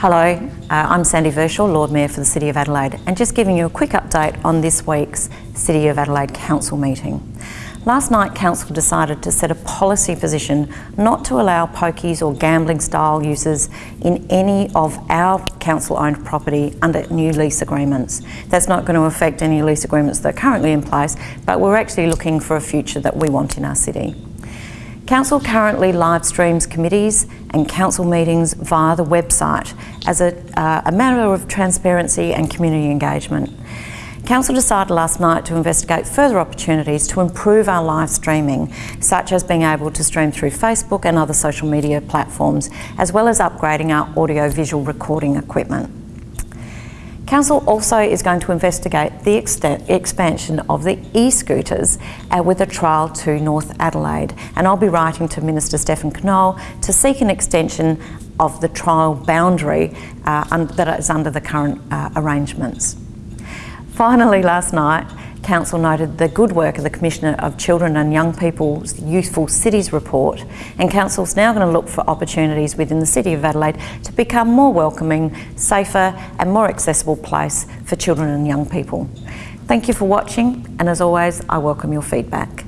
Hello, uh, I'm Sandy Verschoor, Lord Mayor for the City of Adelaide, and just giving you a quick update on this week's City of Adelaide Council meeting. Last night, Council decided to set a policy position not to allow pokies or gambling style uses in any of our council owned property under new lease agreements. That's not going to affect any lease agreements that are currently in place, but we're actually looking for a future that we want in our city. Council currently live streams committees and council meetings via the website as a, uh, a matter of transparency and community engagement. Council decided last night to investigate further opportunities to improve our live streaming, such as being able to stream through Facebook and other social media platforms, as well as upgrading our audio-visual recording equipment. Council also is going to investigate the expansion of the e-scooters uh, with a trial to North Adelaide and I'll be writing to Minister Stephan Knoll to seek an extension of the trial boundary uh, that is under the current uh, arrangements. Finally last night Council noted the good work of the Commissioner of Children and Young People's Youthful Cities report and Council's now going to look for opportunities within the City of Adelaide to become more welcoming, safer and more accessible place for children and young people. Thank you for watching and as always I welcome your feedback.